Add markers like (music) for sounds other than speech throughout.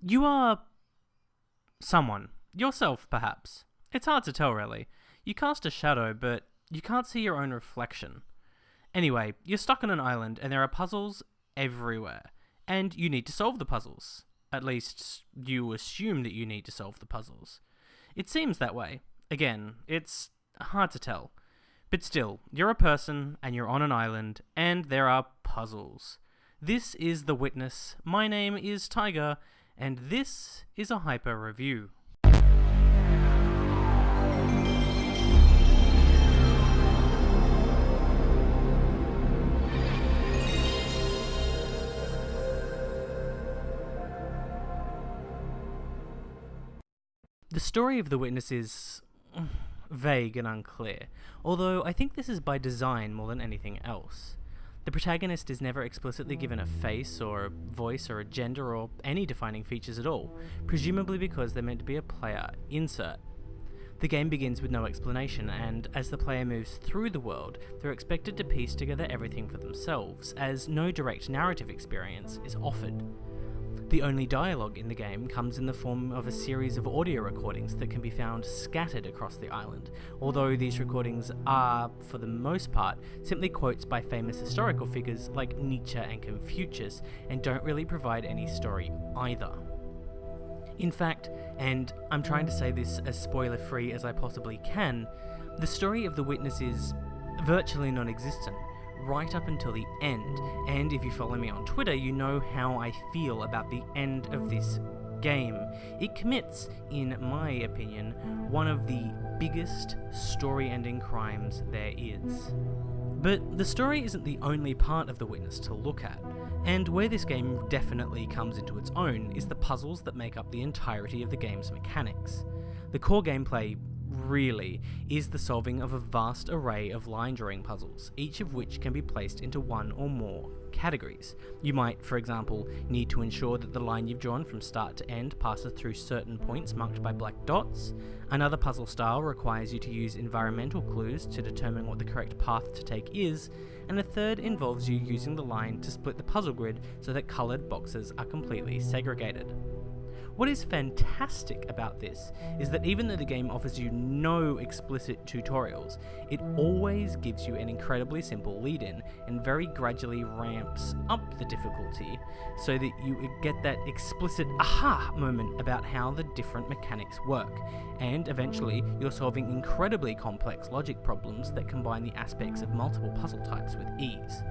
You are. someone. Yourself, perhaps. It's hard to tell, really. You cast a shadow, but you can't see your own reflection. Anyway, you're stuck on an island and there are puzzles everywhere, and you need to solve the puzzles. At least, you assume that you need to solve the puzzles. It seems that way. Again, it's hard to tell. But still, you're a person and you're on an island, and there are puzzles. This is The Witness. My name is Tiger, and this is a Hyper Review. The story of The Witness is mm, vague and unclear, although I think this is by design more than anything else. The protagonist is never explicitly given a face, or a voice, or a gender, or any defining features at all, presumably because they're meant to be a player insert. The game begins with no explanation, and as the player moves through the world, they're expected to piece together everything for themselves, as no direct narrative experience is offered. The only dialogue in the game comes in the form of a series of audio recordings that can be found scattered across the island, although these recordings are, for the most part, simply quotes by famous historical figures like Nietzsche and Confucius, and don't really provide any story either. In fact, and I'm trying to say this as spoiler free as I possibly can, the story of the witness is virtually non existent right up until the end. And if you follow me on Twitter, you know how I feel about the end of this game. It commits, in my opinion, one of the biggest story ending crimes there is. But the story isn't the only part of The Witness to look at, and where this game definitely comes into its own is the puzzles that make up the entirety of the game's mechanics. The core gameplay really is the solving of a vast array of line drawing puzzles, each of which can be placed into one or more categories. You might, for example, need to ensure that the line you've drawn from start to end passes through certain points marked by black dots. Another puzzle style requires you to use environmental clues to determine what the correct path to take is, and a third involves you using the line to split the puzzle grid so that coloured boxes are completely segregated. What is fantastic about this is that even though the game offers you no explicit tutorials, it always gives you an incredibly simple lead in and very gradually ramps up the difficulty so that you get that explicit aha moment about how the different mechanics work. And eventually, you're solving incredibly complex logic problems that combine the aspects of multiple puzzle types with ease.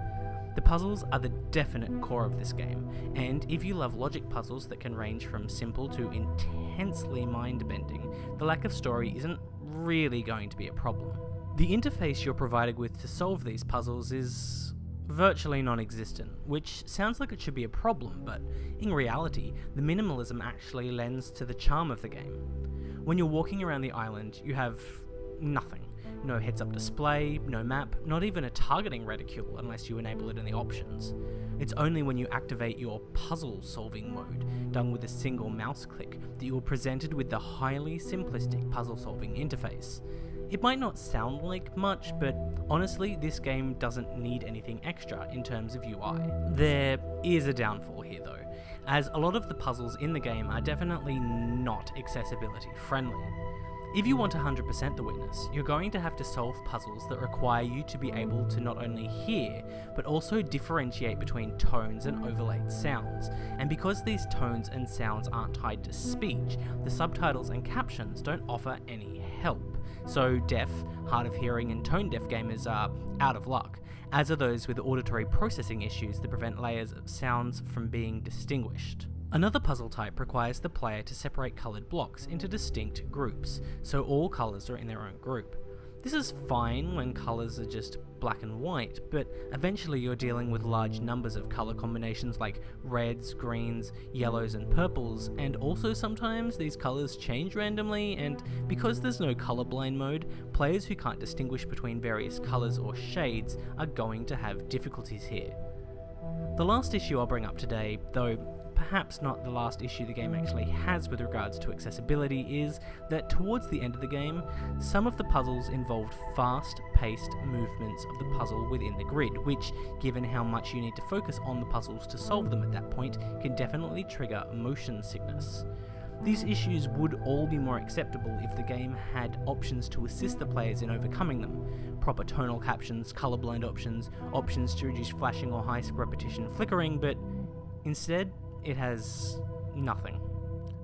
The puzzles are the definite core of this game, and if you love logic puzzles that can range from simple to intensely mind bending, the lack of story isn't really going to be a problem. The interface you're provided with to solve these puzzles is virtually non existent, which sounds like it should be a problem, but in reality, the minimalism actually lends to the charm of the game. When you're walking around the island, you have nothing no heads up display, no map, not even a targeting reticule unless you enable it in the options. It's only when you activate your puzzle solving mode, done with a single mouse click, that you are presented with the highly simplistic puzzle solving interface. It might not sound like much, but honestly, this game doesn't need anything extra in terms of UI. There is a downfall here though, as a lot of the puzzles in the game are definitely not accessibility friendly. If you want 100% the witness, you're going to have to solve puzzles that require you to be able to not only hear, but also differentiate between tones and overlaid sounds. And because these tones and sounds aren't tied to speech, the subtitles and captions don't offer any help. So deaf, hard of hearing and tone deaf gamers are out of luck, as are those with auditory processing issues that prevent layers of sounds from being distinguished. Another puzzle type requires the player to separate coloured blocks into distinct groups, so all colours are in their own group. This is fine when colours are just black and white, but eventually you're dealing with large numbers of colour combinations like reds, greens, yellows and purples, and also sometimes these colours change randomly, and because there's no colourblind mode, players who can't distinguish between various colours or shades are going to have difficulties here. The last issue I'll bring up today, though perhaps not the last issue the game actually has with regards to accessibility, is that towards the end of the game, some of the puzzles involved fast paced movements of the puzzle within the grid, which, given how much you need to focus on the puzzles to solve them at that point, can definitely trigger motion sickness. These issues would all be more acceptable if the game had options to assist the players in overcoming them. Proper tonal captions, colourblind options, options to reduce flashing or high repetition flickering, but instead, it has nothing.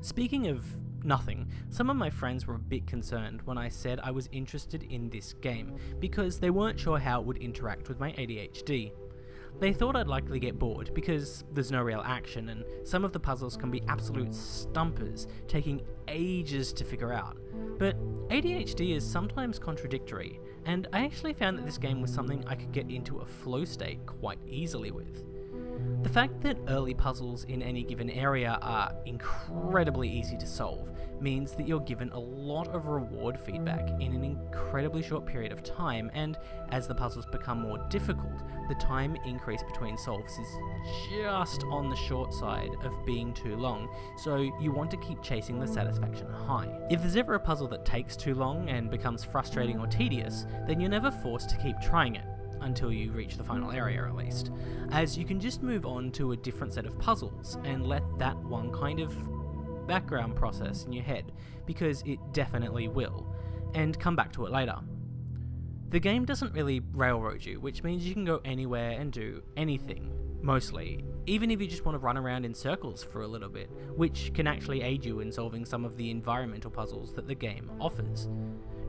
Speaking of nothing, some of my friends were a bit concerned when I said I was interested in this game because they weren't sure how it would interact with my ADHD. They thought I'd likely get bored because there's no real action and some of the puzzles can be absolute stumpers, taking ages to figure out. But ADHD is sometimes contradictory, and I actually found that this game was something I could get into a flow state quite easily with. The fact that early puzzles in any given area are incredibly easy to solve means that you're given a lot of reward feedback in an incredibly short period of time, and as the puzzles become more difficult, the time increase between solves is just on the short side of being too long, so you want to keep chasing the satisfaction high. If there's ever a puzzle that takes too long and becomes frustrating or tedious, then you're never forced to keep trying it until you reach the final area at least, as you can just move on to a different set of puzzles and let that one kind of background process in your head, because it definitely will, and come back to it later. The game doesn't really railroad you, which means you can go anywhere and do anything, mostly, even if you just want to run around in circles for a little bit, which can actually aid you in solving some of the environmental puzzles that the game offers.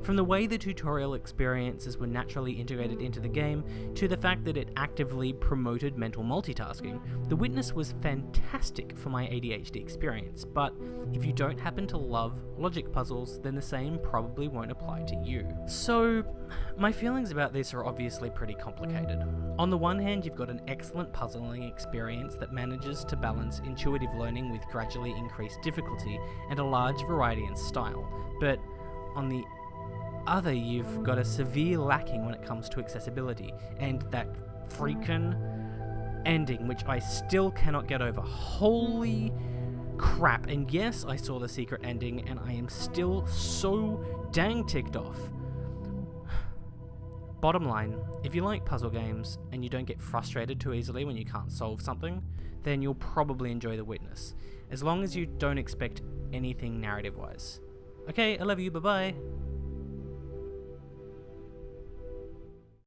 From the way the tutorial experiences were naturally integrated into the game, to the fact that it actively promoted mental multitasking, The Witness was fantastic for my ADHD experience, but if you don't happen to love logic puzzles, then the same probably won't apply to you. So, my feelings about this are obviously pretty complicated. On the one hand, you've got an excellent puzzling experience that manages to balance intuitive learning with gradually increased difficulty and a large variety in style, but on the other, you've got a severe lacking when it comes to accessibility, and that freaking ending, which I still cannot get over. Holy crap. And yes, I saw the secret ending, and I am still so dang ticked off. (sighs) Bottom line, if you like puzzle games and you don't get frustrated too easily when you can't solve something, then you'll probably enjoy The Witness, as long as you don't expect anything narrative wise. Okay, I love you, bye bye.